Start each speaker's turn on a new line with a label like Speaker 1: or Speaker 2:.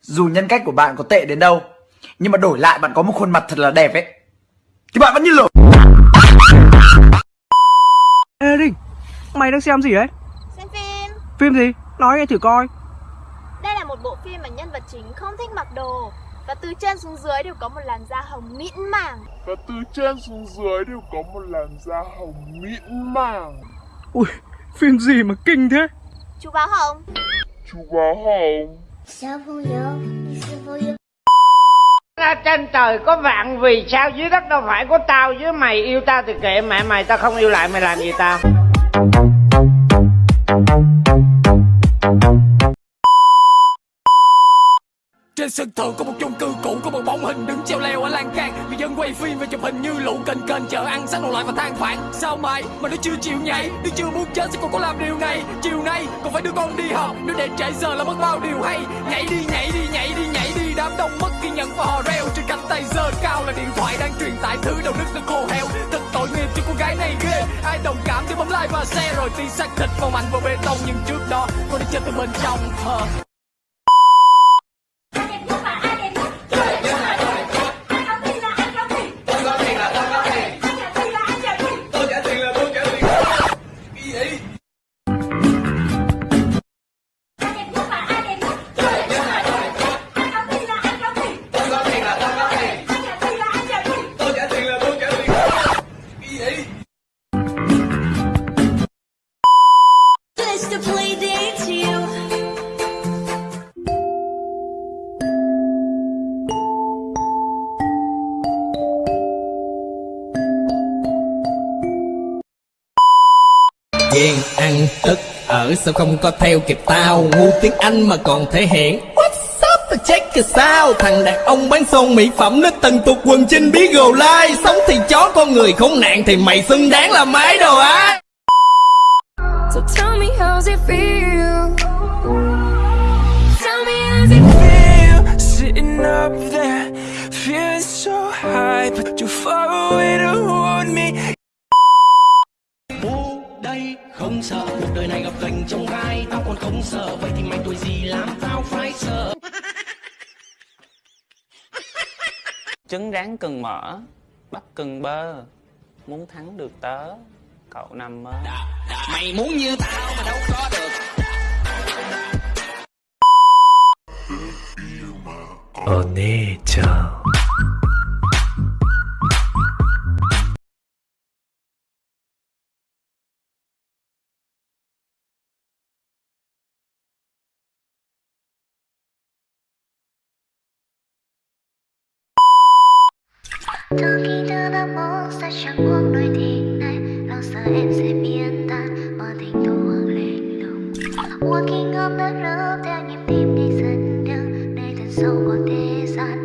Speaker 1: Dù nhân cách của bạn có tệ đến đâu Nhưng mà đổi lại bạn có một khuôn mặt thật là đẹp ấy Thì bạn vẫn như lửa
Speaker 2: Ê Đinh, mày đang xem gì đấy?
Speaker 3: Xem phim
Speaker 2: Phim gì? Nói nghe thử coi
Speaker 3: Đây là một bộ phim mà nhân vật chính không thích mặc đồ Và từ trên xuống dưới đều có một làn da hồng mịn màng
Speaker 4: và từ trên xuống dưới đều có một làn da hồng mịn màng.
Speaker 2: Ui, phim gì mà kinh thế?
Speaker 3: Chú báo hồng
Speaker 4: chú quá hồng
Speaker 5: trên trời có vạn vì sao? Dưới đất đâu phải có tao với mày yêu tao thì kệ mẹ mày tao không yêu lại mày làm gì tao?
Speaker 6: Trên sân thượng có một chung cư cũ, có một bóng hình đứng treo leo ở lan can. Người dân quay phim và chụp hình như lũ kênh kênh chợ ăn sáng đồ lại và than phản Sao mày mà nó chưa chịu nhảy? Nó chưa muốn chết sao còn có làm điều này. Chiều nay còn phải đưa con đi học. Nếu để trễ giờ là mất bao điều hay. Nhảy đi nhảy đi nhảy đi nhảy đi. Đám đông mất kiên nhẫn và hò reo. Trên cánh tay giơ cao là điện thoại đang truyền tải thứ đầu nước đang khô heo. Thật tội nghiệp cho cô gái này ghê. Ai đồng cảm thì bấm like và share. Rồi ti xác thịt vào mạnh vào bê tông. Nhưng trước đó cô đã chết từ bên trong Ờ.
Speaker 7: Ghen ăn tức ở. Sao không có theo kịp tao? Ngu tiếng Anh mà còn thể hiện. What's up check it out Thằng đàn ông bán son mỹ phẩm Nó tần tục quần trên bí gồ lai. Sống thì chó con người khốn nạn Thì mày xứng đáng là máy đồ á.
Speaker 8: So tell me how's it feel? Tell me how's it feel?
Speaker 6: Sitting up there, feeling so high, but too far away
Speaker 7: không sợ. Cuộc đời này gặp gành trong gai Tao còn không sợ. Vậy thì mày tuổi gì làm tao phải sợ.
Speaker 9: Trứng rán cần mỡ bắp cần bơ. Muốn thắng được tớ cậu nằm mơ.
Speaker 7: Mày muốn như tao mà đâu có được
Speaker 8: Từ khi đưa ta mong xa chẳng hoang đôi tình này Lo sợ em sẽ biến tan? Mà tình thu hoàng lạnh lùng. Walking on the road theo nhịp tim, ngày dần đường Nơi thật sâu của thế gian.